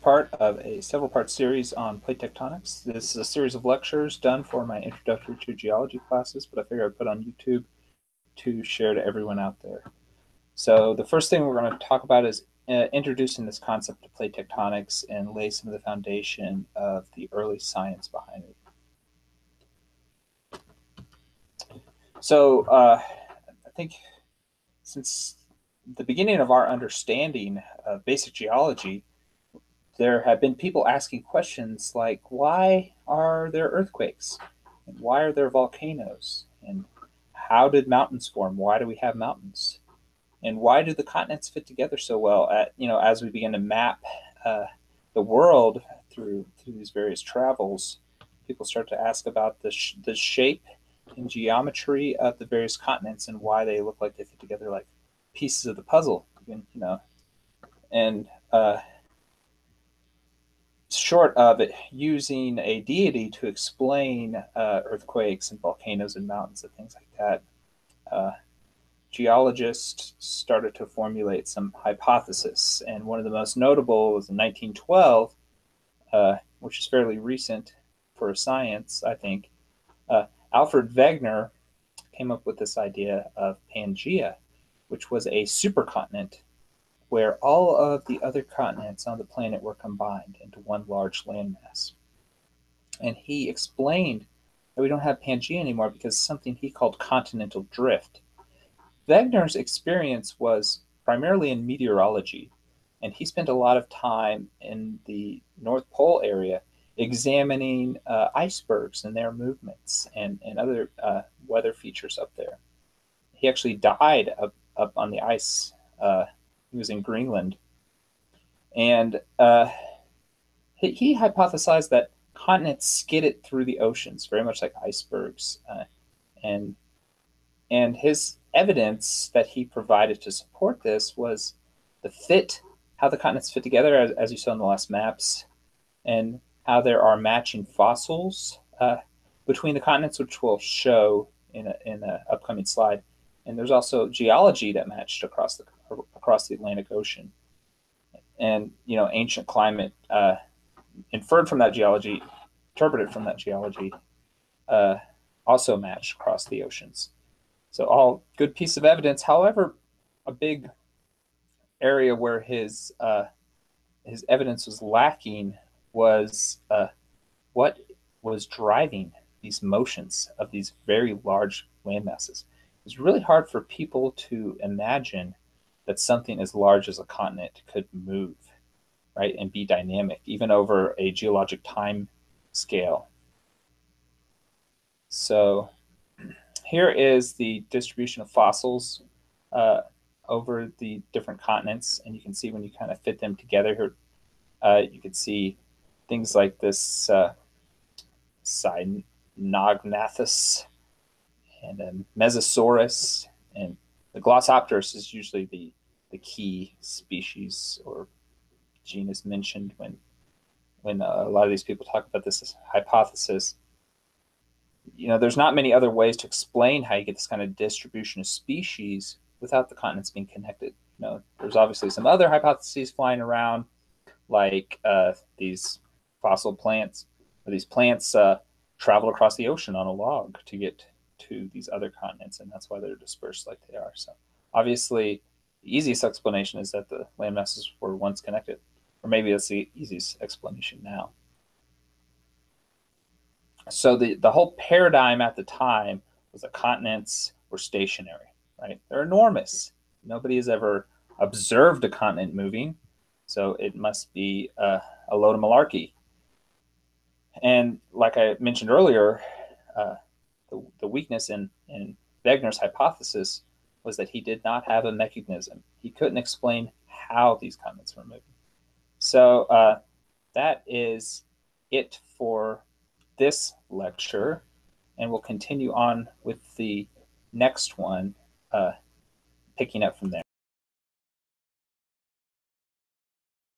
part of a several part series on plate tectonics. This is a series of lectures done for my introductory to geology classes, but I figured I'd put on YouTube to share to everyone out there. So the first thing we're going to talk about is uh, introducing this concept of plate tectonics and lay some of the foundation of the early science behind it. So uh, I think since the beginning of our understanding of basic geology, there have been people asking questions like, why are there earthquakes? And why are there volcanoes? And how did mountains form? Why do we have mountains? And why do the continents fit together so well? At you know, as we begin to map uh, the world through through these various travels, people start to ask about the sh the shape and geometry of the various continents and why they look like they fit together like pieces of the puzzle, you know. And uh, short of it using a deity to explain uh, earthquakes and volcanoes and mountains and things like that, uh, geologists started to formulate some hypotheses. And one of the most notable was in 1912, uh, which is fairly recent for science, I think. Uh, Alfred Wegener came up with this idea of Pangea, which was a supercontinent where all of the other continents on the planet were combined into one large landmass. And he explained that we don't have Pangea anymore because something he called continental drift. Wegener's experience was primarily in meteorology, and he spent a lot of time in the North Pole area examining uh, icebergs and their movements and, and other uh, weather features up there. He actually died of up on the ice. Uh, he was in Greenland, and uh, he, he, hypothesized that continents skidded through the oceans, very much like icebergs, uh, and and his evidence that he provided to support this was the fit, how the continents fit together, as, as you saw in the last maps, and how there are matching fossils uh, between the continents, which we'll show in a, in an upcoming slide. And there's also geology that matched across the across the Atlantic Ocean. And you know, ancient climate uh, inferred from that geology, interpreted from that geology, uh, also matched across the oceans. So all good piece of evidence. However, a big area where his uh, his evidence was lacking was uh, what was driving these motions of these very large land masses it's really hard for people to imagine that something as large as a continent could move, right, and be dynamic, even over a geologic time scale. So here is the distribution of fossils uh, over the different continents, and you can see when you kind of fit them together here, uh, you can see things like this uh, Cynognathus and um, Mesosaurus, and the Glossopteris is usually the key species or genus mentioned when when uh, a lot of these people talk about this hypothesis. You know, there's not many other ways to explain how you get this kind of distribution of species without the continents being connected. You know, there's obviously some other hypotheses flying around, like uh, these fossil plants, or these plants uh, travel across the ocean on a log to get to these other continents, and that's why they're dispersed like they are. So obviously, the easiest explanation is that the land masses were once connected, or maybe that's the easiest explanation now. So the, the whole paradigm at the time was that continents were stationary, right? They're enormous. Nobody has ever observed a continent moving, so it must be a load of malarkey. And like I mentioned earlier, uh, the, the weakness in, in Wegener's hypothesis was that he did not have a mechanism. He couldn't explain how these comments were moving. So uh, that is it for this lecture, and we'll continue on with the next one, uh, picking up from there.